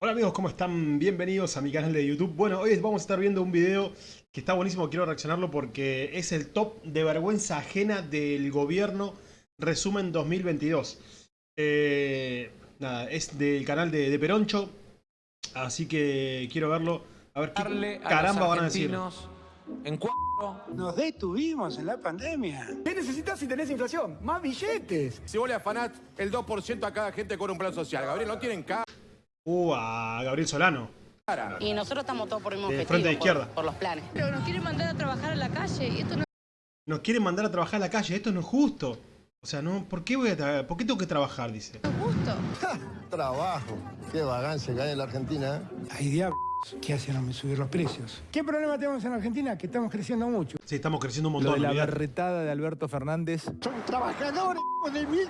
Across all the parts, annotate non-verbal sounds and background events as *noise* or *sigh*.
Hola amigos, ¿cómo están? Bienvenidos a mi canal de YouTube. Bueno, hoy vamos a estar viendo un video que está buenísimo, quiero reaccionarlo porque es el top de vergüenza ajena del gobierno resumen 2022. Eh, nada, es del canal de, de Peroncho, así que quiero verlo. A ver qué caramba van a decir. En cuatro. Nos detuvimos en la pandemia. ¿Qué necesitas si tenés inflación? ¡Más billetes! Si vos le afanás el 2% a cada gente con un plan social, Gabriel, no tienen cara. Uh, a Gabriel Solano. Y nosotros estamos todos por el mismo De objetivo, frente de izquierda. Por, los planes. Pero nos quieren mandar a trabajar a la calle y esto no Nos quieren mandar a trabajar a la calle, esto no es justo. O sea, no, ¿por qué voy a ¿Por qué tengo que trabajar? Dice. es justo. Trabajo. Qué vagancia que hay en la Argentina. ¿eh? Hay diablos que hacen subir los precios. ¿Qué problema tenemos en Argentina? Que estamos creciendo mucho. Sí, estamos creciendo un Lo montón. de la berretada de Alberto Fernández. Somos trabajadores de mil.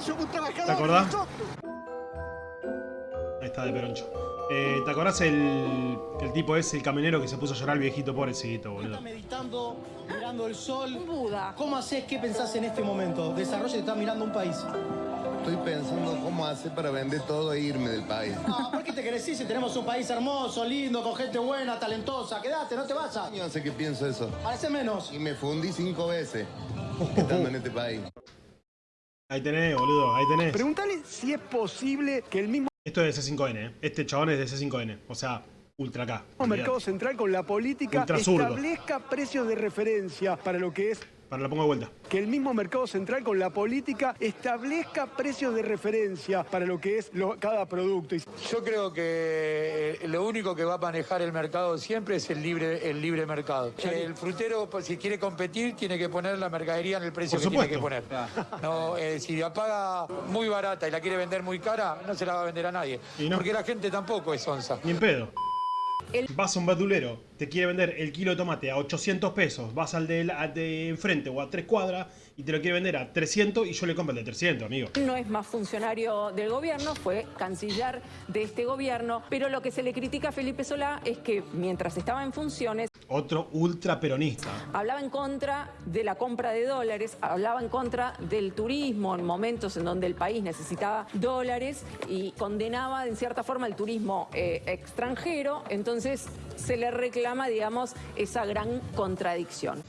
Somos trabajadores. ¿Te acordás? nosotros. Ahí está de Peroncho. Eh, ¿Te acordás el, el tipo ese, el camionero que se puso a llorar el viejito pobrecito, boludo? Estás meditando, mirando el sol. Buda. ¿Cómo haces? ¿Qué pensás en este momento? Desarrollo y estás mirando un país. Estoy pensando cómo hacer para vender todo e irme del país. No, ¿por qué te querés ir si tenemos un país hermoso, lindo, con gente buena, talentosa? Quédate, no te vayas. Yo no sé qué pienso eso. Parece menos. Y me fundí cinco veces estando en este país. Ahí tenés, boludo, ahí tenés. Pregúntale si es posible que el mismo Esto es de C5N, ¿eh? Este chabón es de C5N. O sea, ultra K. mercado central con la política establezca precios de referencia para lo que es Para la pongo de vuelta. que el mismo mercado central con la política establezca precios de referencia para lo que es lo- cada producto. Yo creo que eh, lo único que va a manejar el mercado siempre es el libre, el libre mercado. El frutero, pues, si quiere competir, tiene que poner la mercadería en el precio que tiene que supuesto. poner. No, eh, si la paga muy barata y la quiere vender muy cara, no se la va a vender a nadie. Y no. Porque la gente tampoco es onza. Ni en pedo. Vas a un verdulero, te quiere vender el kilo de tomate a 800 pesos, vas al de, la- de enfrente o a tres cuadras y te lo quiere vender a 300 y yo le compro el de 300, amigo. No es más funcionario del gobierno, fue canciller de este gobierno, pero lo que se le critica a Felipe Solá es que mientras estaba en funciones Otro ultra peronista. hablaba en contra de la compra de dólares, hablaba en contra del turismo en momentos en donde el país necesitaba dólares y condenaba en cierta forma el turismo eh, extranjero, entonces se le reclama, digamos, esa gran contradicción.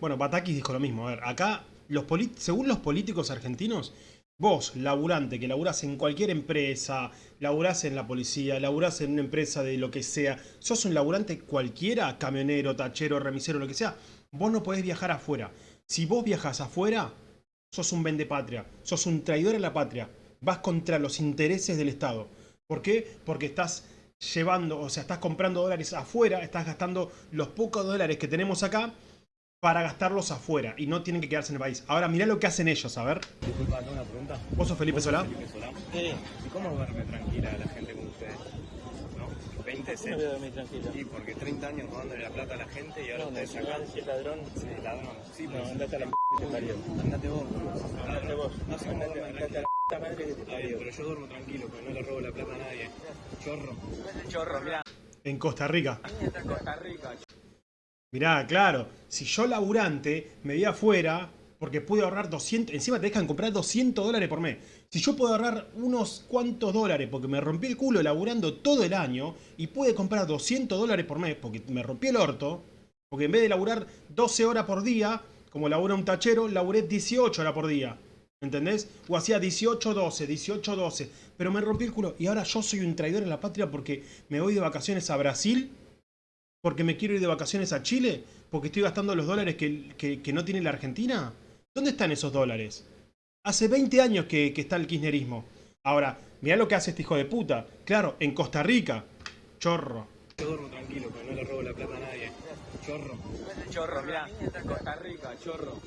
Bueno, Batakis dijo lo mismo. A ver, acá, los según los políticos argentinos, vos, laburante, que laburás en cualquier empresa, laburás en la policía, laburás en una empresa de lo que sea, sos un laburante cualquiera, camionero, tachero, remisero, lo que sea, vos no podés viajar afuera. Si vos viajas afuera, sos un vendepatria, sos un traidor a la patria, vas contra los intereses del Estado. ¿Por qué? Porque estás llevando, o sea, estás comprando dólares afuera, estás gastando los pocos dólares que tenemos acá para gastarlos afuera y no tienen que quedarse en el país. Ahora mirá lo que hacen ellos, a ver. Disculpa, tengo una pregunta. ¿Vos sos Felipe Solá? Felipe Solá. ¿Y cómo duerme tranquila la gente con ustedes? ¿No? 20 ¿Cómo voy a dormir tranquilo? Sí, porque 30 años robándole la plata a la gente y ahora ustedes sacan... Si es ladrón, Sí, ladrón. Sí, no, pero... andate a la m que te parió. Andate vos. Andate vos. No sé cómo Andate, duerme andate a la puta madre que te parió. pero yo duermo tranquilo, porque no le robo la plata a nadie. Chorro. Chorro, mirá. En Costa Rica. Está en Costa Rica. Mirá, claro, si yo laburante me voy afuera porque pude ahorrar 200, encima te dejan comprar 200 dólares por mes. Si yo puedo ahorrar unos cuantos dólares porque me rompí el culo laburando todo el año y pude comprar 200 dólares por mes porque me rompí el orto, porque en vez de laburar 12 horas por día, como labura un tachero, laburé 18 horas por día. ¿Entendés? O hacía 18-12, 18-12. Pero me rompí el culo. Y ahora yo soy un traidor en la patria porque me voy de vacaciones a Brasil porque me quiero ir de vacaciones a Chile, porque estoy gastando los dólares que, que- que no tiene la Argentina. ¿Dónde están esos dólares? Hace 20 años que, que está el kirchnerismo. Ahora, mirá lo que hace este hijo de puta. Claro, en Costa Rica. Chorro. Yo duermo tranquilo, porque no le robo la plata a nadie. Chorro. Chorro, mirá. Costa Rica, chorro.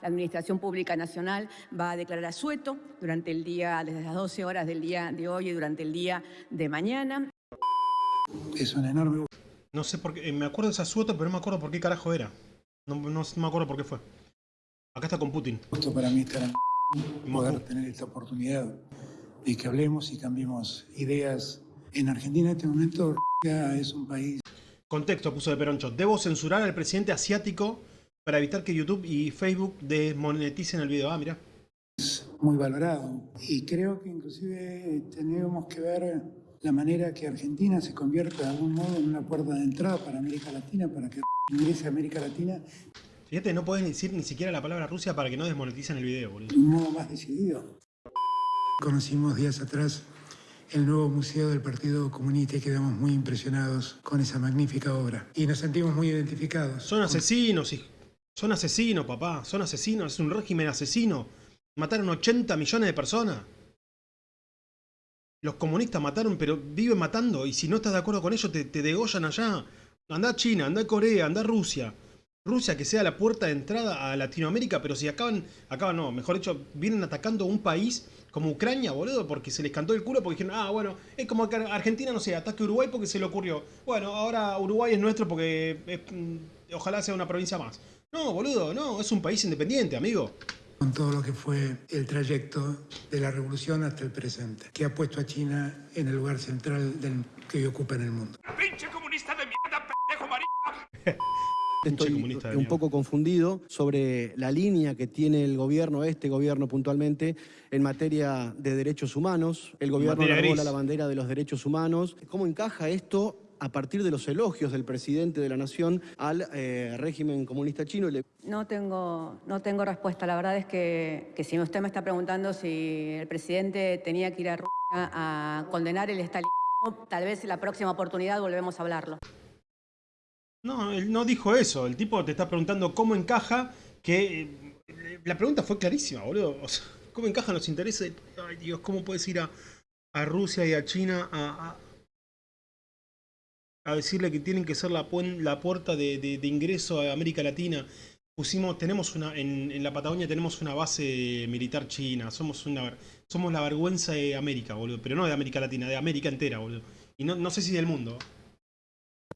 La Administración Pública Nacional va a declarar asueto durante el día, desde las 12 horas del día de hoy y durante el día de mañana. Es un enorme No sé por qué. eh, Me acuerdo de esa sueta, pero no me acuerdo por qué carajo era. No, no- no me acuerdo por qué fue. Acá está con Putin. gusto para mí estar en Moscú. poder tener esta oportunidad de que hablemos y cambiemos ideas. En Argentina en este momento es un país Contexto puso de Peroncho. Debo censurar al presidente asiático para evitar que YouTube y Facebook desmoneticen el video. Ah, mira. muy valorado y creo que inclusive tenemos que ver la manera que Argentina se convierta de algún modo en una puerta de entrada para América Latina, para que ingrese a América Latina Fíjate, no podés decir ni siquiera la palabra Rusia para que no desmoneticen el video, boludo. de un modo más decidido. Conocimos días atrás el nuevo museo del Partido Comunista y quedamos muy impresionados con esa magnífica obra. Y nos sentimos muy identificados. Son asesinos, hijo. Son asesinos, papá. Son asesinos. Es un régimen asesino. Mataron 80 millones de personas. Los comunistas mataron, pero viven matando. Y si no estás de acuerdo con ellos, te, degollan allá. Anda a China, anda a Corea, anda a Rusia. Rusia que sea la puerta de entrada a Latinoamérica, pero si acaban, acaban no, mejor dicho, vienen atacando un país como Ucrania, boludo, porque se les cantó el culo, porque dijeron, ah, bueno, es como que Argentina, no sé, ataque a Uruguay porque se le ocurrió. Bueno, ahora Uruguay es nuestro porque mm, ojalá sea una provincia más. No, boludo, no, es un país independiente, amigo. Con todo lo que fue el trayecto de la revolución hasta el presente, que ha puesto a China en el lugar central del que hoy ocupa en el mundo. ¡Pinche comunista de mierda, pendejo marica! *laughs* Estoy un poco confundido sobre la línea que tiene el gobierno, este gobierno puntualmente, en materia de derechos humanos. El gobierno arrola la bandera de los derechos humanos. ¿Cómo encaja esto a partir de los elogios del presidente de la nación al eh, régimen comunista chino? No tengo, no tengo respuesta. La verdad es que, que si usted me está preguntando si el presidente tenía que ir a Rusia a condenar el estalinismo, tal vez en la próxima oportunidad volvemos a hablarlo. No, él no dijo eso. El tipo te está preguntando cómo encaja que... eh, La pregunta fue clarísima, boludo. O sea, ¿cómo encajan los intereses? Ay, Dios, ¿cómo puedes ir a, a Rusia y a China a, a- a decirle que tienen que ser la, puen- la puerta de, de- de ingreso a América Latina? Pusimos, tenemos una, en, en la Patagonia tenemos una base militar china. Somos una, somos la vergüenza de América, boludo. Pero no de América Latina, de América entera, boludo. Y no, no sé si del mundo.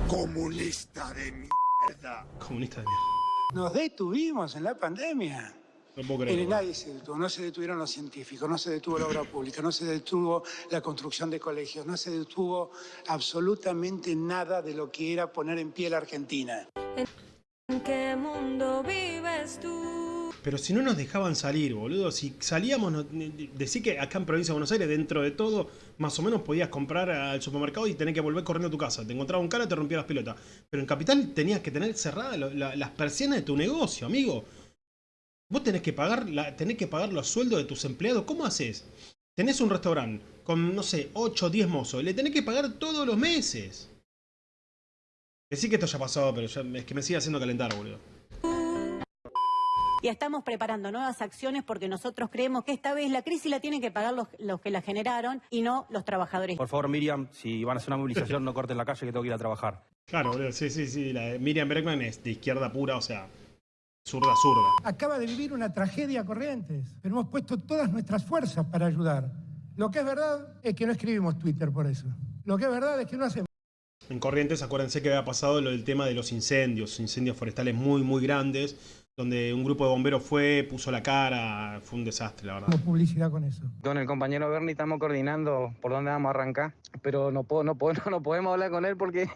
Comunista de mierda. Comunista de mierda. Nos detuvimos en la pandemia. No puedo nadie se detuvo, no se detuvieron los científicos, no se detuvo la obra pública, no se detuvo la construcción de colegios, no se detuvo absolutamente nada de lo que era poner en pie la Argentina. ¿En qué mundo vives tú? Pero si no nos dejaban salir, boludo, si salíamos, no- decí que acá en Provincia de Buenos Aires, dentro de todo, más o menos podías comprar al supermercado y tener que volver corriendo a tu casa. Te encontraba un cara, te rompía las pelotas. Pero en Capital tenías que tener cerradas las persianas de tu negocio, amigo. Vos tenés que pagar la, tenés que pagar los sueldos de tus empleados. ¿Cómo haces? Tenés un restaurante con, no sé, 8 o 10 mozos. Le tenés que pagar todos los meses. Decí que esto ya pasó, pero ya- es que me sigue haciendo calentar, boludo. Y estamos preparando nuevas acciones porque nosotros creemos que esta vez la crisis la tienen que pagar los, los que la generaron y no los trabajadores. Por favor, Miriam, si van a hacer una movilización, *laughs* no corten la calle que tengo que ir a trabajar. Claro, boludo, sí, sí, sí. La de Miriam Bregman es de izquierda pura, o sea, zurda, zurda. Acaba de vivir una tragedia Corrientes, pero hemos puesto todas nuestras fuerzas para ayudar. Lo que es verdad es que no escribimos Twitter por eso. Lo que es verdad es que no hacemos En Corrientes, acuérdense que había pasado lo del tema de los incendios, incendios forestales muy, muy grandes, donde un grupo de bomberos fue, puso la cara, fue un desastre, la verdad. publicidad con eso. Con el compañero Bernie estamos coordinando por dónde vamos a arrancar, pero no, puedo, no, puedo, *laughs* no, podemos hablar con él porque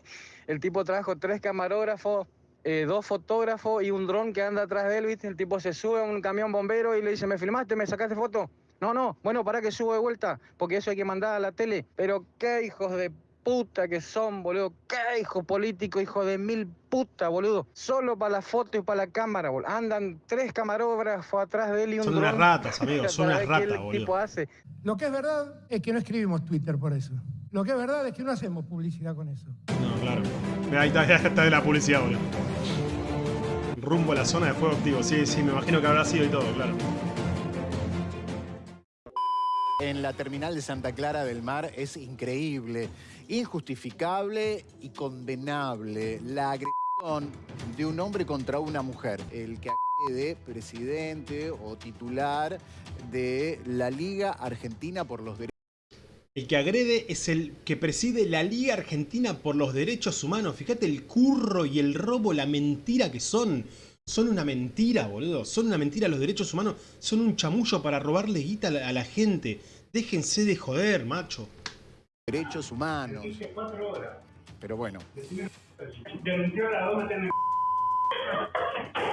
el tipo trajo tres camarógrafos, eh, dos fotógrafos y un dron que anda atrás de él, ¿viste? El tipo se sube a un camión bombero y le dice, ¿me filmaste? ¿Me sacaste foto? No, no, bueno, para que subo de vuelta, porque eso hay que mandar a la tele. Pero qué hijos de puta que son, boludo. Qué hijo político, hijo de mil puta, boludo. Solo para la foto y para la cámara, boludo. Andan tres camarógrafos atrás de él y un Son dron. unas ratas, amigos, *laughs* son unas ratas, boludo. tipo hace. Lo que es verdad es que no escribimos Twitter por eso. Lo que es verdad es que no hacemos publicidad con eso. No, claro. Ahí está, ya está de la publicidad, boludo. Rumbo a la zona de fuego activo, sí, sí, me imagino que habrá sido y todo, claro. En la terminal de Santa Clara del Mar es increíble, injustificable y condenable la agresión de un hombre contra una mujer. El que de presidente o titular de la Liga Argentina por los Derechos El que agrede es el que preside la Liga Argentina por los Derechos Humanos. Fíjate el curro y el robo, la mentira que son. Son una mentira, boludo. Son una mentira. Los derechos humanos son un chamullo para robarle guita a la, gente. Déjense de joder, macho. Derechos Humanos. Pero bueno.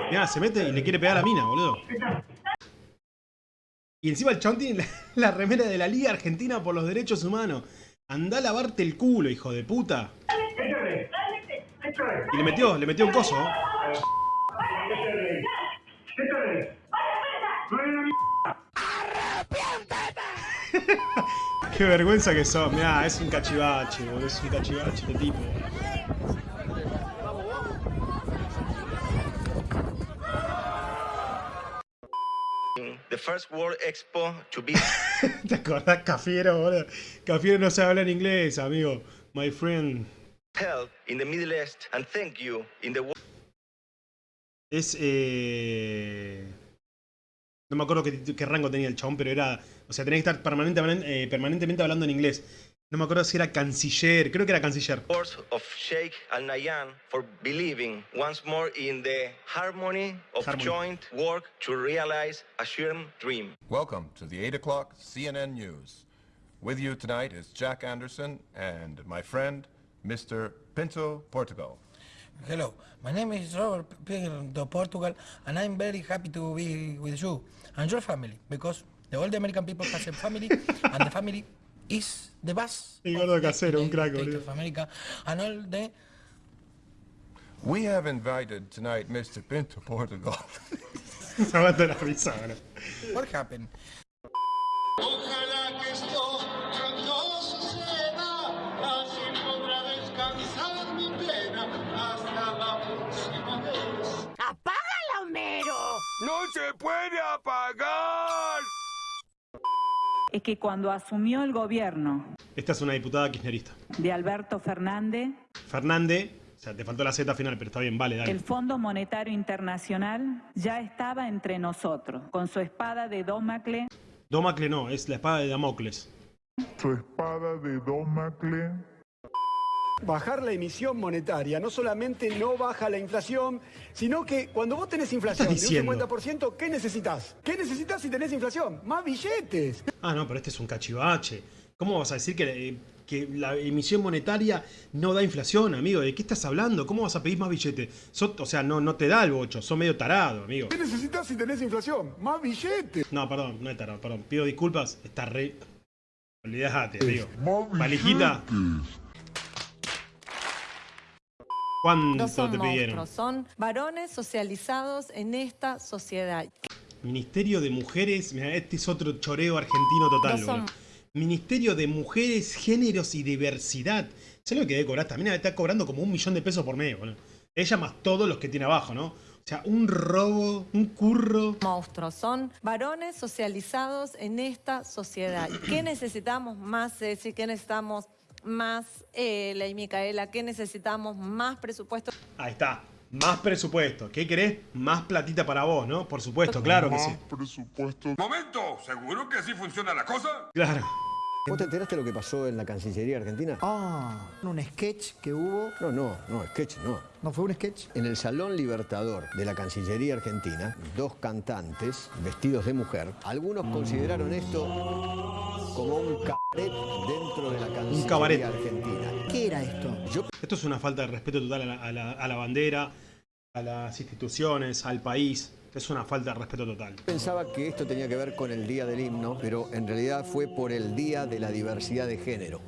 Mirá, se mete y le quiere pegar a la mina, boludo. Y encima el chabón tiene la, *laughs* la remera de la Liga Argentina por los Derechos Humanos. Andá a lavarte el culo, hijo de puta. Y le metió, le metió un coso. ¿no? *laughs* Qué vergüenza que sos. Mirá, es un cachivache, boludo. Es un cachivache este tipo. The first World Expo to be *laughs* ¿Te acordás, Cafiero, boludo? Cafiero no sabe hablar inglés, amigo. My friend. held in the Middle East, and thank you in the wo- Es. Eh... No me acuerdo qué, qué rango tenía el chabón, pero era. O sea, tenía que estar permanentemente, eh, permanentemente hablando en inglés. No me acuerdo si era canciller. Creo que era canciller. words of Sheikh Al Nahyan for believing once more in the harmony of Harmony. joint work to realize a shared dream. Welcome to the 8 o'clock CNN News. With you tonight is Jack Anderson and my friend, Mr. Pinto Portugal. Hello, my name is Robert Pinto Portugal, and I'm very happy to be with you and your family because the all the American people has a family, and the family is the best. El gordo casero, un crack, boludo. and all the We have invited tonight Mr. Pinto Portugal. Se aguanta la risa, boludo. what happened? Ojalá que esto no suceda, así podrá descansar mi pena hasta la próxima vez. ¡Apágala, Homero! ¡No se puede apagar! Es que cuando asumió el gobierno Esta es una diputada kirchnerista. de Alberto Fernández, Fernández. O sea, te faltó la Z final, pero está bien, vale, dale. el Fondo Monetario Internacional ya estaba entre nosotros, con su espada de Dómacle Domacle no, es la espada de Damocles. Su espada de Domacle. Bajar la emisión monetaria no solamente no baja la inflación, sino que cuando vos tenés inflación ¿Qué de un diciendo? 50%, ¿qué necesitas? ¿Qué necesitas si tenés inflación? Más billetes. Ah, no, pero este es un cachivache. ¿Cómo vas a decir que, eh, que la emisión monetaria no da inflación, amigo? ¿De qué estás hablando? ¿Cómo vas a pedir más billetes? O sea, no, no te da el bocho, sos medio tarado, amigo. ¿Qué necesitas si tenés inflación? Más billetes. No, perdón, no es tarado, perdón. Pido disculpas, está re... Olvídate, amigo. Valijita, ¿cuánto son te pidieron? monstruos, son varones socializados en esta sociedad. Ministerio de Mujeres, mira, este es otro choreo argentino total, son-. Ministerio de Mujeres, Géneros y Diversidad. ¿Sabes lo que debe cobrar? También está cobrando como un millón de pesos por mes, boludo. Ella más todos los que tiene abajo, ¿no? O sea, un robo, un curro. Monstruos, son varones socializados en esta sociedad. ¿Y ¿Qué necesitamos más, Ceci? ¿Qué necesitamos más, eh, Ley Micaela? ¿Qué necesitamos más presupuesto? Ahí está. Más presupuesto. ¿Qué querés? Más platita para vos, ¿no? Por supuesto, claro que sí. presupuesto. Momento, ¿seguro que así funciona la cosa? Claro. ¿Vos te enteraste lo que pasó en la Cancillería Argentina? Ah, un sketch que hubo. No, no, no, sketch no. ¿No fue un sketch? En el Salón Libertador de la Cancillería Argentina, dos cantantes vestidos de mujer, algunos consideraron esto como un cabaret dentro de la Cancillería cabaret. Argentina. ¿Qué era esto? Yo Esto es una falta de respeto total a la, a la- a la bandera, a las instituciones, al país. Es una falta de respeto total. pensaba que esto tenía que ver con el Día del Himno, pero en realidad fue por el Día de la Diversidad de Género.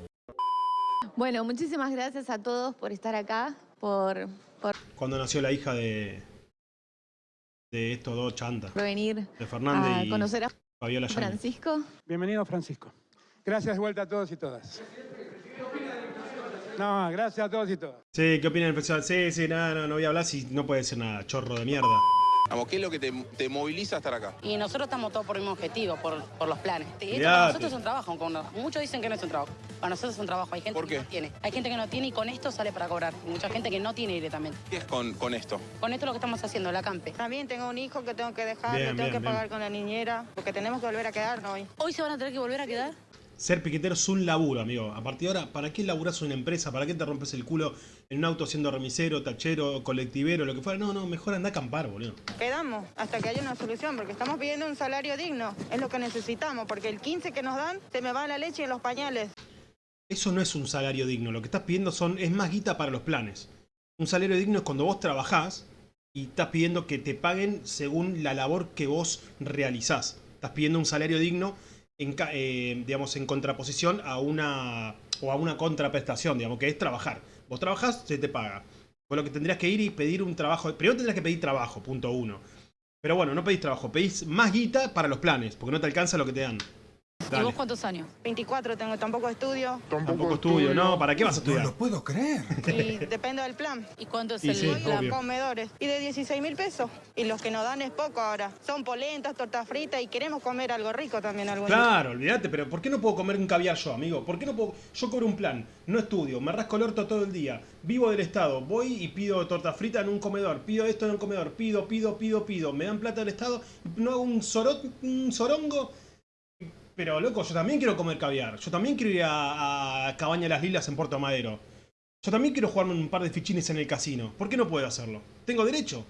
Bueno, muchísimas gracias a todos por estar acá, por, por Cuando nació la hija de, de estos dos chantas, venir de Fernández a y conocer a Fabiola. Francisco. Bienvenido, Francisco. Gracias de vuelta a todos y todas. No, gracias a todos y todas. Sí, ¿qué opinan el festival? Sí, sí, nada, no, no voy a hablar si no puede decir nada, chorro de mierda. Vamos, ¿qué es lo que te, te moviliza a estar acá? Y nosotros estamos todos por el mismo objetivo, por, por los planes. Y esto para nosotros es un trabajo. muchos dicen que no es un trabajo. Para nosotros es un trabajo. Hay gente ¿Por que no tiene. Hay gente que no tiene y con esto sale para cobrar. Y mucha gente que no tiene directamente. ¿Qué es con, con esto? Con esto es lo que estamos haciendo, la campe. También tengo un hijo que tengo que dejar, Bien, lo tengo bien, que bien. pagar con la niñera, porque tenemos que volver a quedarnos hoy. Hoy se van a tener que volver a quedar. Ser piquetero es un laburo, amigo. A partir de ahora, ¿para qué laburás en una empresa? ¿Para qué te rompes el culo en un auto siendo remisero, tachero, colectivero, lo que fuera? No, no, mejor anda a acampar, boludo. Quedamos hasta que haya una solución, porque estamos pidiendo un salario digno, es lo que necesitamos, porque el 15 que nos dan se me va la leche y los pañales. Eso no es un salario digno. Lo que estás pidiendo son, es más guita para los planes. Un salario digno es cuando vos trabajás y estás pidiendo que te paguen según la labor que vos realizás. Estás pidiendo un salario digno en, eh, digamos, en contraposición a una, o a una contraprestación, digamos, que es trabajar. Vos trabajás, se te paga. Vos lo que tendrías que ir y pedir un trabajo. Primero tendrías que pedir trabajo, punto uno. Pero bueno, no pedís trabajo, pedís más guita para los planes, porque no te alcanza lo que te dan. ¿Y Dale. vos cuántos años? 24 tengo, tampoco estudio. Tampoco estudio, no, ¿para qué vas a estudiar? puedo creer. *laughs* Y depende del plan. ¿Y cuánto es Y el sí, plan? obvio. Comedores. Y de 16 mil pesos. Y los que nos dan es poco ahora. Son polentas, tortas fritas y queremos comer algo rico también algún día. Claro, olvídate, pero ¿por qué no puedo comer un caviar yo, amigo? ¿Por qué no puedo? Yo cobro un plan, no estudio, me rasco el orto todo el día, vivo del Estado, voy y pido torta frita en un comedor, pido esto en un comedor, pido, pido, pido, pido, me dan plata del Estado, no hago un, sorot, un sorongo. Pero loco, yo también quiero comer caviar, yo también quiero ir a, a Cabaña Las Lilas en Puerto Madero. Yo también quiero jugarme un par de fichines en el casino. ¿Por qué no puedo hacerlo? ¿Tengo derecho?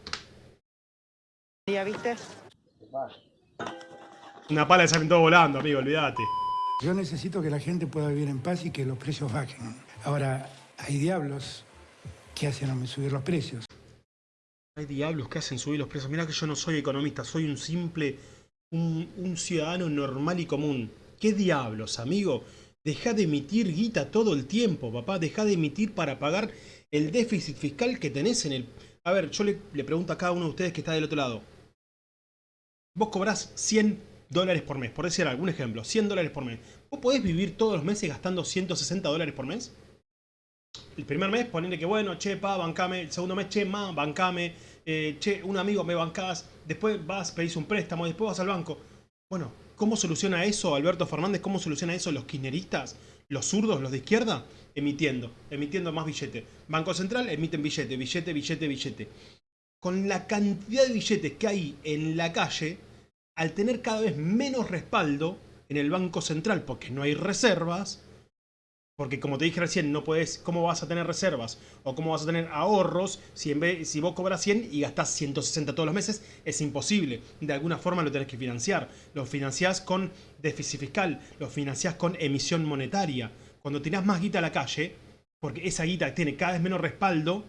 ¿Ya viste? Una pala de salen todo volando, amigo, olvídate. Yo necesito que la gente pueda vivir en paz y que los precios bajen. Ahora, hay diablos que hacen subir los precios. Hay diablos que hacen subir los precios. Mira que yo no soy economista, soy un simple, un, ciudadano normal y común. ¿Qué diablos, amigo? Deja de emitir guita todo el tiempo, papá. Deja de emitir para pagar el déficit fiscal que tenés en el... A ver, yo le, pregunto a cada uno de ustedes que está del otro lado. Vos cobrás 100 dólares por mes, por decir algún ejemplo, 100 dólares por mes. ¿Vos podés vivir todos los meses gastando 160 dólares por mes? El primer mes, ponerle que bueno, che, pa, bancame. El segundo mes, che, ma, bancame. Eh, che, un amigo me bancás. Después vas, pedís un préstamo. Después vas al banco. Bueno, ¿cómo soluciona eso Alberto Fernández? ¿Cómo soluciona eso los kirchneristas? ¿Los zurdos, los de izquierda? Emitiendo, emitiendo más billete. Banco Central emiten billete, billete, billete, billete. Con la cantidad de billetes que hay en la calle, al tener cada vez menos respaldo en el Banco Central porque no hay reservas, porque como te dije recién, no puedes, ¿cómo vas a tener reservas? O cómo vas a tener ahorros si, en si vos cobras 100 y gastás 160 todos los meses, es imposible. De alguna forma lo tenés que financiar. Lo financiás con déficit fiscal, lo financiás con emisión monetaria. Cuando tirás más guita a la calle, porque esa guita tiene cada vez menos respaldo,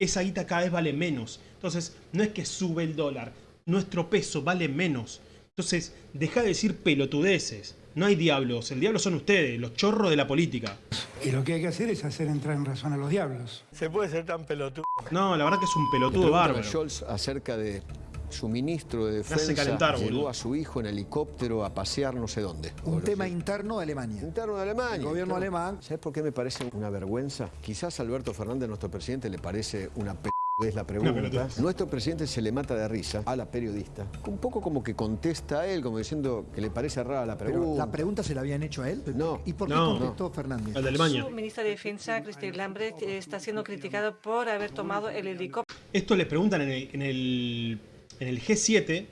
esa guita cada vez vale menos. Entonces, no es que sube el dólar, nuestro peso vale menos. Entonces, deja de decir pelotudeces. No hay diablos, el diablo son ustedes, los chorros de la política. Y lo que hay que hacer es hacer entrar en razón a los diablos. Se puede ser tan pelotudo. No, la verdad que es un pelotudo bárbaro. Scholz acerca de su ministro de defensa calentar, llevó boludo. a su hijo en helicóptero a pasear no sé dónde. Un tema interno de Alemania. Interno de Alemania. El gobierno claro. alemán. ¿Sabes por qué me parece una vergüenza? Quizás a Alberto Fernández, nuestro presidente, le parece una pelotudez la pregunta. Nuestro presidente se le mata de risa a la periodista. Un poco como que contesta a él, como diciendo que le parece rara la Pero pregunta. la pregunta se la habían hecho a él. No. ¿Y por qué No, contestó Fernández? El de Alemania. Su ministra de Defensa, Christine Lambrecht, está siendo criticado por haber tomado el helicóptero. Esto les preguntan en el, en el, en el G7,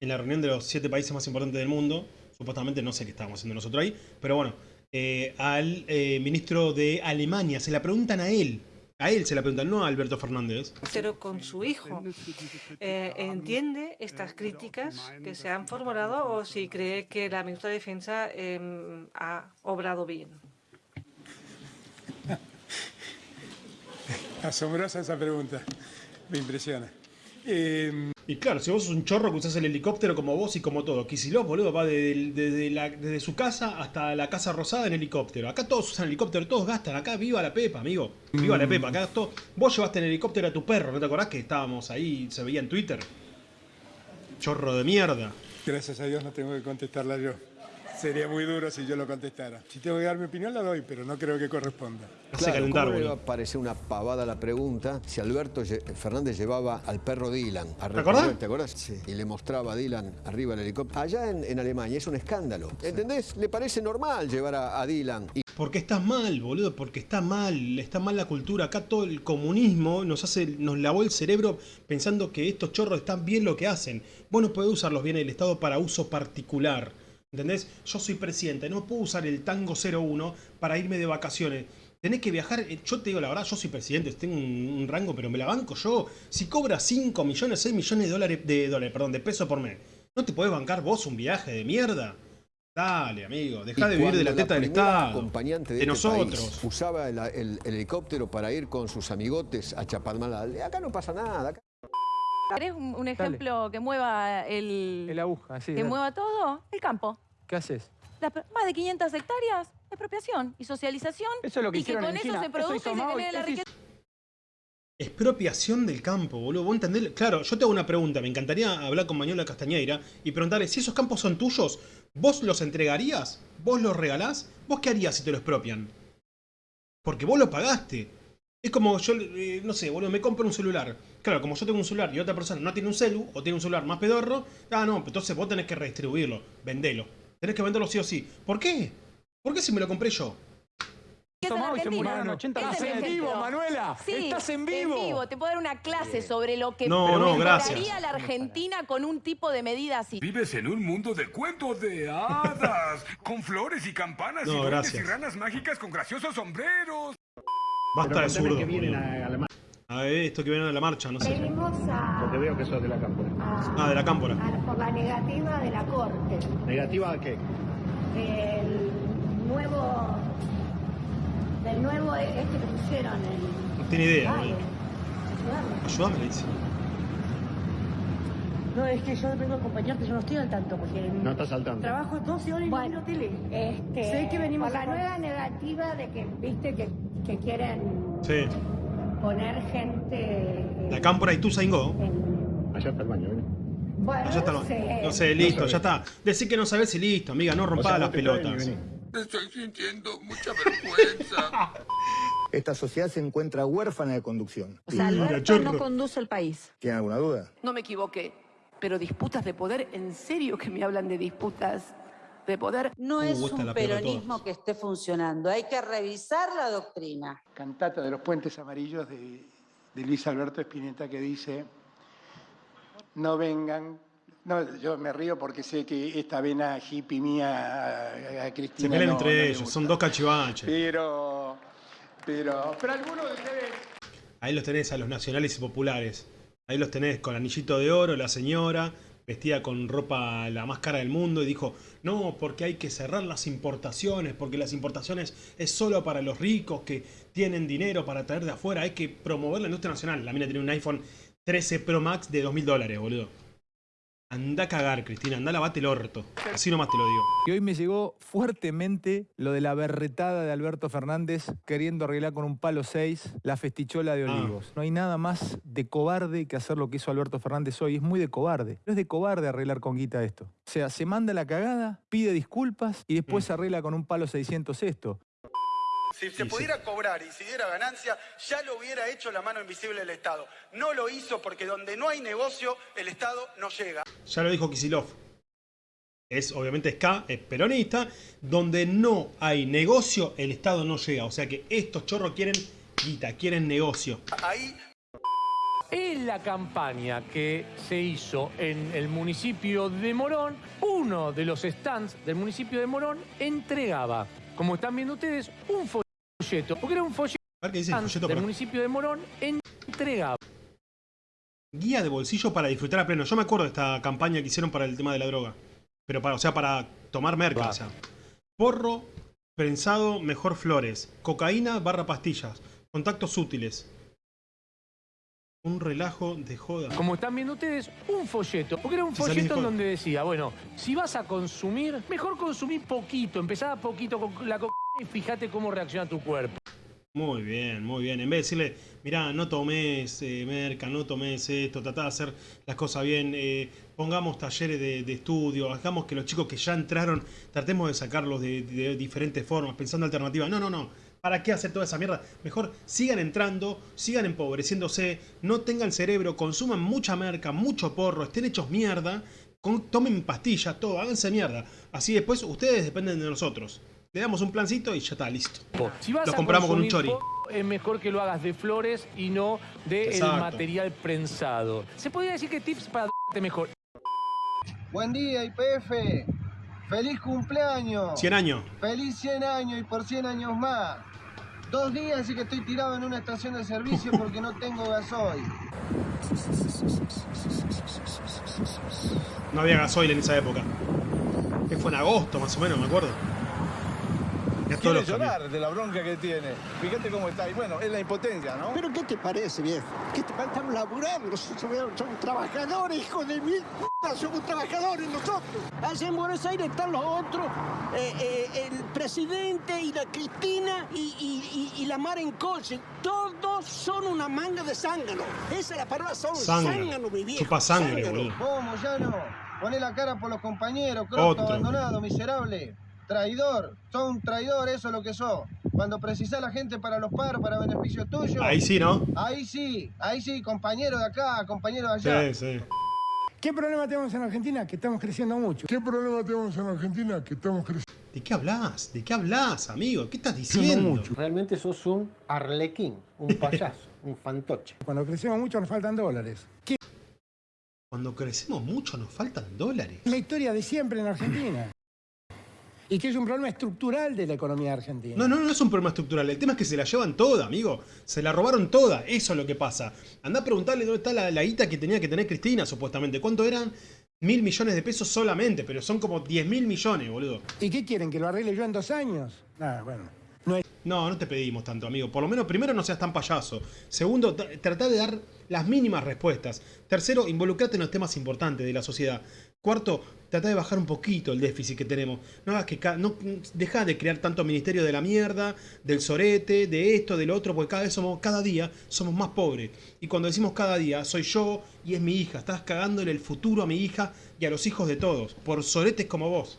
en la reunión de los siete países más importantes del mundo. Supuestamente no sé qué estábamos haciendo nosotros ahí, pero bueno, eh, al eh, ministro de Alemania, se la preguntan a él. A él se la preguntan, no a Alberto Fernández. con su hijo. Eh, ¿Entiende estas críticas que se han formulado o si cree que la ministra de Defensa em, ha obrado bien? *laughs* Asombrosa esa pregunta. Me impresiona. Eh, Y claro, si vos sos un chorro que usás el helicóptero como vos y como todo. Kicillof, boludo, va desde, desde la- desde su casa hasta la Casa Rosada en helicóptero. Acá todos usan helicóptero, todos gastan. Acá viva la Pepa, amigo. Viva la Pepa. Acá todo... Vos llevaste en helicóptero a tu perro, ¿no te acordás que estábamos ahí, se veía en Twitter? Chorro de mierda. gracias a Dios no tengo que contestarla yo. Sería muy duro si yo lo contestara. Si tengo que dar mi opinión, la doy, pero no creo que corresponda. Claro, ¿cómo le va a parecer una pavada la pregunta si Alberto Fernández llevaba al perro Dylan a ¿Te acordás? recorrer, ¿Te acordás? Sí. Y le mostraba a Dylan arriba del helicóptero. Allá en, en Alemania es un escándalo. ¿Entendés? Le parece normal llevar a, a Dylan. Y Porque está mal, boludo, porque está mal, está mal la cultura. Acá todo el comunismo nos hace, nos lavó el cerebro pensando que estos chorros están bien lo que hacen. Vos no podés usar los bienes del Estado para uso particular. ¿Entendés? Yo soy presidente, no puedo usar el tango 01 para irme de vacaciones. Tenés que viajar, eh, yo te digo la verdad, yo soy presidente, tengo un, un rango, pero me la banco yo. Si cobras 5 millones, 6 millones de dólares, de dólares, perdón, de pesos por mes, ¿no te podés bancar vos un viaje de mierda? Dale, amigo, dejá y de vivir de la teta del Estado. acompañante de, de este nosotros. país usaba el, el- el helicóptero para ir con sus amigotes a Chapadmalal. Acá no pasa nada. acá- ¿Querés un, un ejemplo que mueva el... La aguja, sí. que dale. mueva todo? El campo. ¿Qué haces? 500, pe- más de 500 hectáreas, expropiación y socialización. Eso es lo que y que hicieron con en eso China. se Eso produce y hizo se y genera la eso riqueza. Expropiación del campo, boludo. ¿Vos entendés? Claro, yo te hago una pregunta. Me encantaría hablar con Manuela Castañeira y preguntarle si esos campos son tuyos, ¿vos los entregarías? ¿Vos los regalás? ¿Vos qué harías si te lo expropian? Porque vos lo pagaste. Es como yo, eh, no sé, boludo, me compro un celular. Claro, como yo tengo un celular y otra persona no tiene un celu o tiene un celular más pedorro, ah, no, entonces vos tenés que redistribuirlo, vendelo. Tenés que venderlo sí o sí. ¿Por qué? ¿Por qué si me lo compré yo? Es en Tomás y se Argentina. murieron 80 Ese es Estás en vivo, Manuela. Sí, Estás en vivo. Te puedo dar una clase sobre lo que No, no, gracias. la Argentina con un tipo de medida así. Vives en un mundo de cuentos de hadas, *laughs* con flores y campanas No, y y ranas mágicas con graciosos sombreros. Basta de zurdo. A ver, esto que viene a la marcha, no sé. Venimos a, Porque veo que sos de la cámpora. Ah, de la cámpora. a- por la negativa de la Corte. ¿Negativa a qué? El nuevo. Del nuevo este que pusieron. El, No tiene idea, Ay, ayúdame. Ayúdame, dice. No, es que yo vengo a acompañarte, yo no estoy al tanto porque... No estás al tanto. Trabajo 12 horas y no miro tele. Este, sé que venimos por la nueva negativa de que, viste, que, que quieren Sí. Poner gente... eh, La cámpora y tú, Saingo. Allá está el baño, ¿eh? Bueno, Allá está el no baño. sé. No sé, listo, ya está. Decí que no sabés y listo, amiga, no rompas las pelotas. Estoy sintiendo mucha vergüenza. *laughs* Esta sociedad se encuentra huérfana de conducción. O sea, Alberto no conduce el país. ¿Tienen alguna duda? No me equivoqué, pero disputas de poder, ¿en serio que me hablan de disputas de poder? No es un peronismo que esté funcionando. Hay que revisar la doctrina. Cantata de los puentes amarillos de, de Luis Alberto Spinetta que dice, no vengan, no, yo me río porque sé que esta vena hippie mía a, a Cristina Se pelean no- entre no ellos, son dos cachivaches. Pero, pero, pero algunos de ustedes Ahí los tenés a los nacionales y populares. Ahí los tenés con anillito de oro, la señora, vestida con ropa la más cara del mundo, y dijo, no, porque hay que cerrar las importaciones, porque las importaciones es solo para los ricos que tienen dinero para traer de afuera, hay que promover la industria nacional. La mina tiene un iPhone 13 Pro Max de 2000 dólares, boludo. Anda a cagar, Cristina, anda a lavate el orto. Así nomás te lo digo. Y hoy me llegó fuertemente lo de la berretada de Alberto Fernández queriendo arreglar con un palo 6 la festichola de Ah. Olivos. No hay nada más de cobarde que hacer lo que hizo Alberto Fernández hoy. Es muy de cobarde. No es de cobarde arreglar con guita esto. O sea, se manda la cagada, pide disculpas y después Mm. se arregla con un palo 600 esto. Si se pudiera cobrar y si diera ganancia, ya lo hubiera hecho la mano invisible del Estado. No lo hizo porque donde no hay negocio, el Estado no llega. Ya lo dijo Kisilov. Es, obviamente, es K, es peronista. Donde no hay negocio, el Estado no llega. O sea que estos chorros quieren guita, quieren negocio. Ahí En la campaña que se hizo en el municipio de Morón, uno de los stands del municipio de Morón entregaba, como están viendo ustedes, un folleto. Porque era un folleto, A ver qué dice el folleto del municipio de Morón entregaba. Guía de bolsillo para disfrutar a pleno. Yo me acuerdo de esta campaña que hicieron para el tema de la droga. Pero para, o sea, para tomar merca. O sea, porro, prensado, mejor flores. Cocaína barra pastillas. Contactos útiles. Un relajo de joda. Como están viendo ustedes, un folleto. Porque era un Si folleto en donde decía, bueno, si vas a consumir, mejor consumir poquito. Empezá a poquito con la cocaína y fíjate cómo reacciona tu cuerpo. Muy bien, muy bien. En vez de decirle, mirá, no tomes eh, merca, no tomes esto, tratá de hacer las cosas bien, eh, pongamos talleres de, de estudio, hagamos que los chicos que ya entraron, tratemos de sacarlos de, de diferentes formas, pensando alternativas. No, no, no. ¿Para qué hacer toda esa mierda? Mejor sigan entrando, sigan empobreciéndose, no tengan cerebro, consuman mucha merca, mucho porro, estén hechos mierda, con- tomen pastillas, todo, háganse mierda. Así después ustedes dependen de nosotros. Le damos un plancito y ya está, listo. Si vas Los a compramos con un chori. Es mejor que lo hagas de flores y no del Exacto. material prensado. Se podría decir que tips para mejor. Buen día, IPF. Feliz cumpleaños. 100 años. Feliz 100 años y por 100 años más. Dos días y que estoy tirado en una estación de servicio porque no tengo gasoil. No había gasoil en esa época. Que fue en agosto, más o menos, me acuerdo. Todos Quiere los cambios. llorar de la bronca que tiene. Fíjate cómo está. Y bueno, es la impotencia, ¿no? ¿Pero qué te parece, viejo? ¿Qué te parece? Estamos laburando, somos, somos trabajadores, hijo de mil putas, somos trabajadores nosotros. Allá en Buenos Aires están los otros, eh, eh, el presidente y la Cristina y, y, y, y la Mar en coche. Todos son una manga de zángano. Esa es la palabra, son Zángano. mi viejo. Chupa sangre, boludo. ¿Cómo, ya no? Poné la cara por los compañeros, croto, abandonado, miserable. Traidor. Sos un traidor, eso es lo que sos. Cuando precisás la gente para los paros, para beneficio tuyo. Ahí sí, ¿no? Ahí sí, ahí sí, compañero de acá, compañero de allá. Sí, sí. ¿Qué problema tenemos en Argentina? Que estamos creciendo mucho. ¿Qué problema tenemos en Argentina? Que estamos creciendo ¿De qué hablas? ¿De qué hablas, amigo? ¿Qué estás diciendo? Realmente sos un arlequín, un *laughs* payaso, un fantoche. Cuando crecemos mucho nos faltan dólares. ¿Qué Cuando crecemos mucho nos faltan dólares. es la historia de siempre en Argentina? Y que es un problema estructural de la economía argentina. No, no, no es un problema estructural. El tema es que se la llevan toda, amigo. Se la robaron toda. Eso es lo que pasa. Andá a preguntarle dónde está la, la guita que tenía que tener Cristina, supuestamente. ¿Cuánto eran? Mil millones de pesos solamente, pero son como 10 mil millones, boludo. ¿Y qué quieren? ¿Que lo arregle yo en dos años? Nada, bueno. No. No, no te pedimos tanto, amigo. Por lo menos, primero, no seas tan payaso. Segundo, tra- tratá de dar las mínimas respuestas. Tercero, involucrate en los temas importantes de la sociedad. Cuarto, tratá de bajar un poquito el déficit que tenemos. No hagas que no deja de crear tanto ministerio de la mierda, del sorete, de esto, del otro, porque cada vez somos, cada día somos más pobres. Y cuando decimos cada día, soy yo y es mi hija. Estás cagándole el futuro a mi hija y a los hijos de todos, por soretes como vos.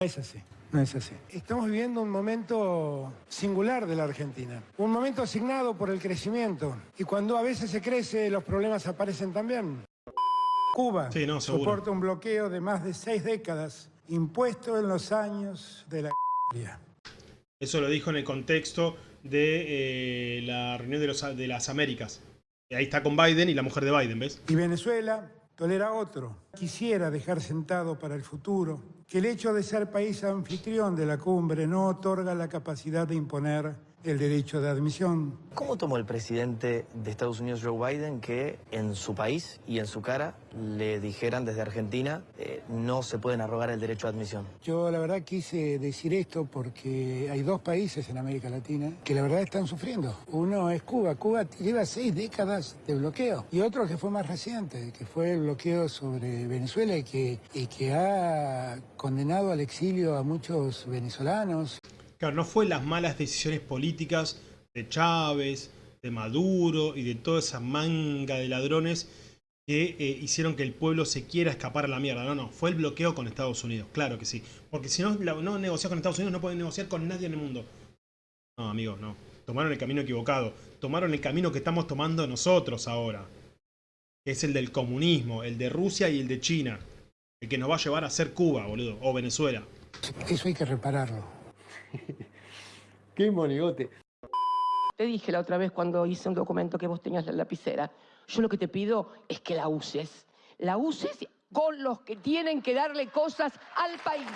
No es así, no es así. Estamos viviendo un momento singular de la Argentina. Un momento asignado por el crecimiento. Y cuando a veces se crece, los problemas aparecen también. Cuba Sí, no, seguro. soporta un bloqueo de más de seis décadas, impuesto en los años de la Eso lo dijo en el contexto de eh, la reunión de, los, de las Américas. Ahí está con Biden y la mujer de Biden, ¿ves? Y Venezuela tolera otro. Quisiera dejar sentado para el futuro que el hecho de ser país anfitrión de la cumbre no otorga la capacidad de imponer el derecho de admisión. ¿Cómo tomó el presidente de Estados Unidos, Joe Biden, que en su país y en su cara le dijeran desde Argentina eh, no se pueden arrogar el derecho a admisión? Yo la verdad quise decir esto porque hay dos países en América Latina que la verdad están sufriendo. Uno es Cuba. Cuba lleva seis décadas de bloqueo. Y otro que fue más reciente, que fue el bloqueo sobre Venezuela y que, y que ha condenado al exilio a muchos venezolanos. Claro, no fue las malas decisiones políticas de Chávez, de Maduro y de toda esa manga de ladrones que eh, hicieron que el pueblo se quiera escapar a la mierda. No, no, fue el bloqueo con Estados Unidos, claro que sí. Porque si no, no negocias con Estados Unidos, no puedes negociar con nadie en el mundo. No, amigos, no. Tomaron el camino equivocado. Tomaron el camino que estamos tomando nosotros ahora. Que es el del comunismo, el de Rusia y el de China. El que nos va a llevar a ser Cuba, boludo, o Venezuela. Eso hay que repararlo. *laughs* Qué monigote. Te dije la otra vez cuando hice un documento que vos tenías la lapicera. Yo lo que te pido es que la uses. La uses con los que tienen que darle cosas al país.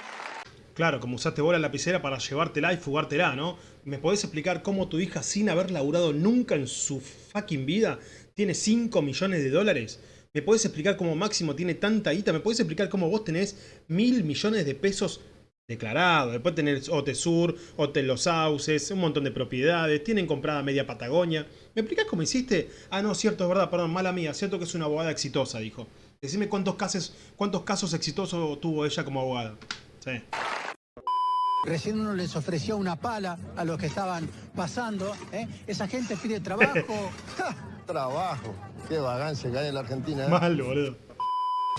Claro, como usaste vos la lapicera para llevártela y fugártela, ¿no? ¿Me podés explicar cómo tu hija, sin haber laburado nunca en su fucking vida, tiene 5 millones de dólares? ¿Me podés explicar cómo Máximo tiene tanta guita? ¿Me podés explicar cómo vos tenés mil millones de pesos declarados? Después tenés Otesur, Hotel Los Sauces, un montón de propiedades, tienen comprada media Patagonia. ¿Me explicás cómo hiciste? Ah, no, cierto, es verdad, perdón, mala mía, cierto que es una abogada exitosa, dijo. Decime cuántos casos, cuántos casos exitosos tuvo ella como abogada. Sí. Recién uno les ofreció una pala a los que estaban pasando. ¿eh? Esa gente pide trabajo. *laughs* Trabajo. Qué vagancia que hay en la Argentina. ¿eh? Mal, boludo.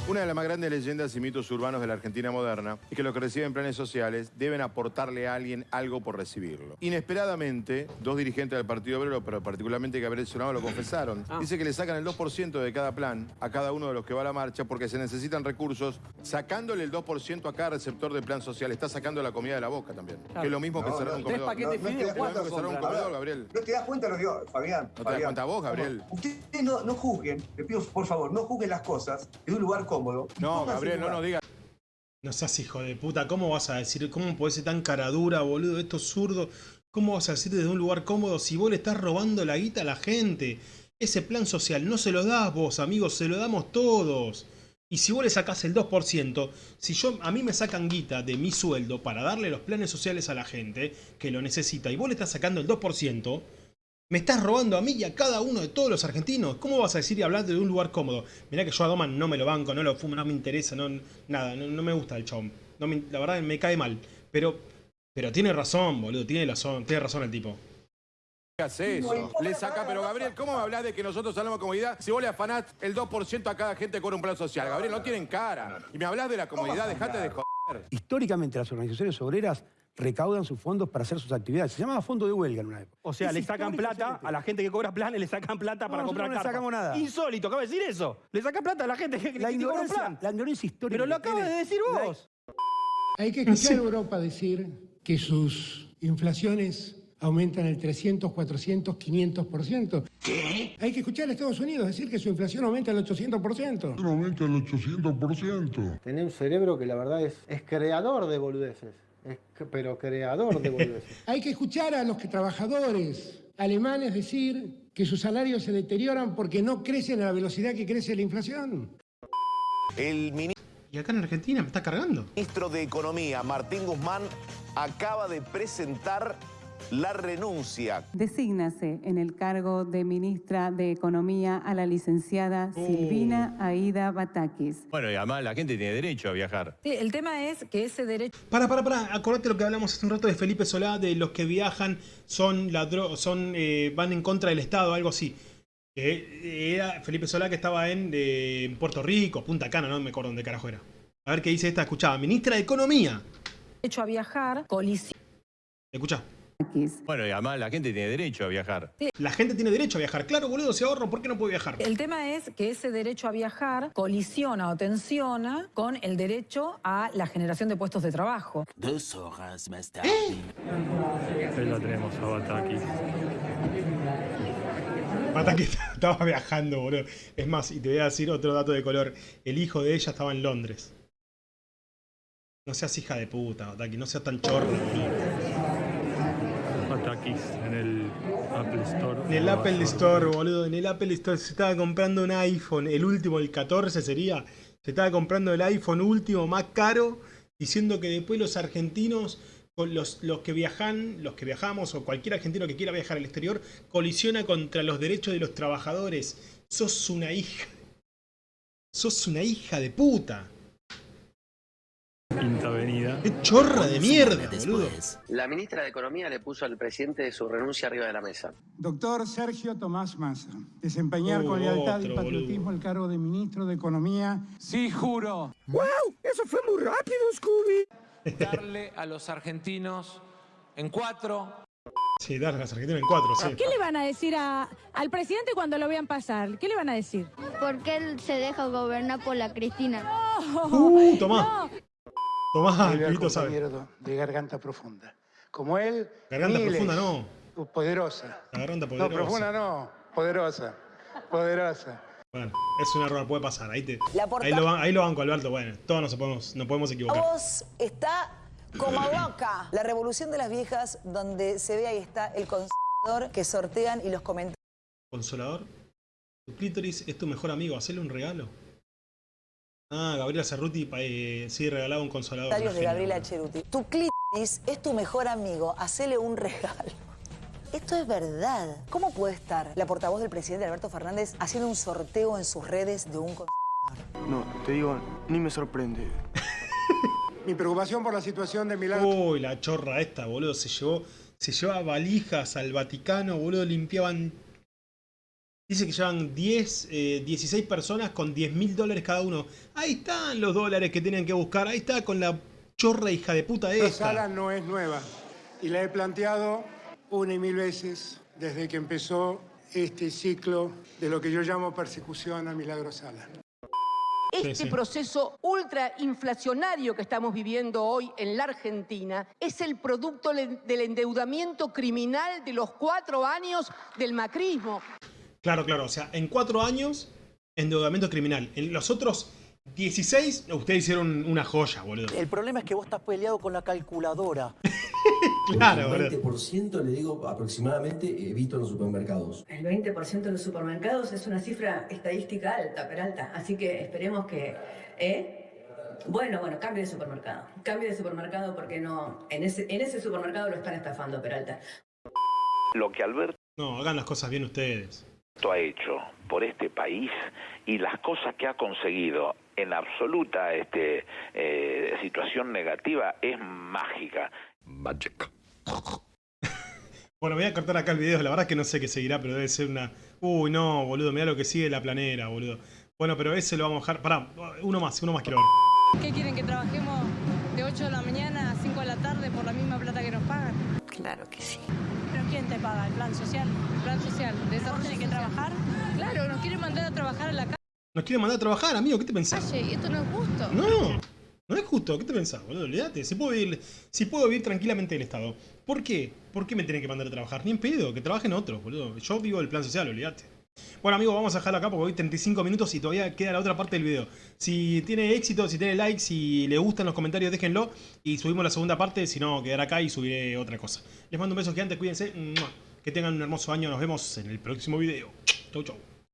Una de las más grandes leyendas y mitos urbanos de la Argentina moderna es que los que reciben planes sociales deben aportarle a alguien algo por recibirlo. Inesperadamente, dos dirigentes del Partido Obrero, pero particularmente Gabriel Sonado, lo confesaron. Dice que le sacan el 2% de cada plan a cada uno de los que va a la marcha porque se necesitan recursos, sacándole el 2% a cada receptor del plan social. Está sacando la comida de la boca también. Que es lo mismo que cerrar no, un tres comedor. paquetes No, de no, fideos, Gabriel. ¿No te das cuenta lo que digo, Fabián? ¿No te das cuenta vos. Gabriel? Ustedes no, no juzguen, le pido por favor, no juzguen las cosas de un lugar cómodo. No, Gabriel, no nos digas. No seas hijo de puta, ¿cómo vas a decir, cómo podés ser tan cara dura, boludo? Esto es zurdo. ¿Cómo vas a decir desde un lugar cómodo si vos le estás robando la guita a la gente? Ese plan social no se lo das vos, amigos, se lo damos todos. Y si vos le sacás el 2%, si yo a mí me sacan guita de mi sueldo para darle los planes sociales a la gente que lo necesita y vos le estás sacando el 2%, me estás robando a mí y a cada uno de todos los argentinos. ¿Cómo vas a decir y hablar de un lugar cómodo? Mirá que yo a Doman no me lo banco, no lo fumo, no me interesa, no, nada, no, no me gusta el chabón. No me- la verdad me cae mal. Pero, pero tiene razón, boludo, tiene razón, tiene razón el tipo. hace eso. Le saca, pero Gabriel, ¿cómo me hablas de que nosotros hablamos de comodidad si vos le afanás el 2% a cada gente con un plan social? Gabriel, no tienen cara. Y me hablas de la comodidad, dejate de joder. Históricamente las organizaciones obreras recaudan sus fondos para hacer sus actividades. Se llamaba fondo de huelga en una época. O sea, Es le sacan plata a la gente que cobra planes, le sacan plata para No, comprar no le carpas. sacamos nada. Insólito, acabo de decir eso. Le sacan plata a la gente que, La que cobra plan. la ignorancia histórica. Pero lo acabas de decir vos. Hay que escuchar a Europa decir que sus inflaciones aumentan el 300, 400, 500%. ¿Qué? Hay que escuchar a Estados Unidos decir que su inflación aumenta el 800%. Aumenta el 800%. Tenés un cerebro que la verdad es, es creador de boludeces. Pero creador de boludeces. *laughs* Hay que escuchar a los que trabajadores alemanes decir que sus salarios se deterioran porque no crecen a la velocidad que crece la inflación. El Y acá en Argentina me está cargando. ministro de Economía, Martín Guzmán, acaba de presentar la renuncia. Desígnase en el cargo de ministra de Economía a la licenciada Silvina Aida Batakis. Bueno, y además la gente tiene derecho a viajar. Sí, el tema es que ese derecho... Para, para, para, acordate lo que hablamos hace un rato de Felipe Solá, de los que viajan son ladro son eh, van en contra del Estado, algo así. Que era Felipe Solá que estaba en, eh, en Puerto Rico, Punta Cana, no me acuerdo dónde carajo era. A ver qué dice esta, escuchaba, ministra de Economía. derecho a viajar colisiona Escucha. Bueno, y además la gente tiene derecho a viajar. La gente tiene derecho a viajar. Claro, boludo, se ahorro, ¿por qué no puede viajar? El tema es que ese derecho a viajar colisiona o tensiona con el derecho a la generación de puestos de trabajo. Dos horas más tarde. Ahí lo tenemos a Batakis. Mata que *laughs* estaba viajando, boludo. Es más, y te voy a decir otro dato de color. El hijo de ella estaba en Londres. No seas hija de puta, Otaki, no seas tan chorro, boludo. En el Apple Store. En el Apple Store, boludo, en el Apple Store se estaba comprando un iPhone, el último, el 14 sería. Se estaba comprando el iPhone último más caro, diciendo que después los argentinos, los, los que viajan, los que viajamos, o cualquier argentino que quiera viajar al exterior, colisiona contra los derechos de los trabajadores. Sos una hija. Sos una hija de puta. Quinta Avenida. Qué chorra de mierda, boludo. La ministra de Economía le puso al presidente su renuncia arriba de la mesa. Doctor Sergio Tomás Massa, desempeñar Uh, con lealtad y patriotismo el cargo de ministro de Economía. Sí, juro. ¡Wow! Eso fue muy rápido, Scooby. Darle a los argentinos en cuatro. Sí, dar a las argentinas en cuatro, sí. ¿Qué le van a decir a- al presidente cuando lo vean pasar? ¿Qué le van a decir? Porque él se deja gobernar por la Cristina. Uh, tomá. Tomá, Al Pibito sabe. de garganta profunda. Como él. Garganta miles. profunda no. Uh, Poderosa. La garganta No, poderosa. profunda no. Poderosa. Poderosa. Bueno, es un error, puede pasar. Ahí, te, ahí, lo, ahí lo banco, Alberto. Bueno, todos nos podemos, nos podemos equivocar. voz está como loca. La revolución de las viejas, donde se ve ahí está el conservador que sortean y los comentarios Consolador. Tu clítoris es tu mejor amigo. Hacele un regalo. Ah, Gabriela Cerruti eh, sí regalaba un consolador. De Gabriela. Cheruti. Tu clítoris es tu mejor amigo. Hacele un regalo. Esto es verdad. ¿Cómo puede estar la portavoz del presidente Alberto Fernández haciendo un sorteo en sus redes de un conservador? No, te digo, ni me sorprende. Mi preocupación por la situación de Milagro. Uy, la chorra esta, boludo. Se llevó, se llevaba valijas al Vaticano, boludo. Limpiaban. Dice que llevan 10, eh, 16 personas con 10 mil dólares cada uno. Ahí están los dólares que tenían que buscar. Ahí está con la chorra hija de puta Esta esta. sala no es nueva y la he planteado una y mil veces desde que empezó este ciclo de lo que yo llamo persecución a Milagro Sala. Este Sí, sí. proceso ultrainflacionario que estamos viviendo hoy en la Argentina es el producto del endeudamiento criminal de los cuatro años del macrismo. Claro, claro. O sea, en cuatro años, endeudamiento criminal. En los otros 16, ustedes hicieron una joya, boludo. El problema es que vos estás peleado con la calculadora. *laughs* Claro, el 20% le digo aproximadamente he visto en los supermercados. El 20% de los supermercados es una cifra estadística alta, Peralta. Así que esperemos que... ¿eh? Bueno, bueno, cambie de supermercado. Cambie de supermercado porque no... En ese, en ese supermercado lo están estafando, Peralta. Lo que Alberto No, hagan las cosas bien ustedes. Ha hecho por este país y las cosas que ha conseguido en absoluta este, eh, situación negativa es mágica. Magic. Bueno, voy a cortar acá el video, la verdad es que no sé qué seguirá, pero debe ser una... Uy, no, boludo, mira lo que sigue la planera, boludo. Bueno, pero ese lo vamos a dejar... Pará, uno más, uno más quiero ver. ¿Qué quieren que trabajemos de 8 de la mañana a 5 de la tarde por la misma plata que nos pagan? Claro que sí. ¿El plan social? ¿El plan social? ¿De eso tienen que trabajar? Claro, nos quieren mandar a trabajar a la Nos quieren mandar a trabajar, amigo, ¿qué te pensás? calle y esto no es justo. No, no es justo, ¿qué te pensás, boludo? Olvídate, si puedo vivir, si puedo vivir tranquilamente del Estado. ¿Por qué? ¿Por qué me tienen que mandar a trabajar? Ni en pedo, que trabajen otros, boludo. Yo vivo del plan social, olvídate. Bueno, amigos, vamos a dejarlo acá porque hoy 35 minutos y todavía queda la otra parte del video. Si tiene éxito, si tiene likes, si le gustan los comentarios, déjenlo y subimos la segunda parte, si no, quedará acá y subiré otra cosa. Les mando un beso gigante, cuídense, que tengan un hermoso año, nos vemos en el próximo video. Chau, chau.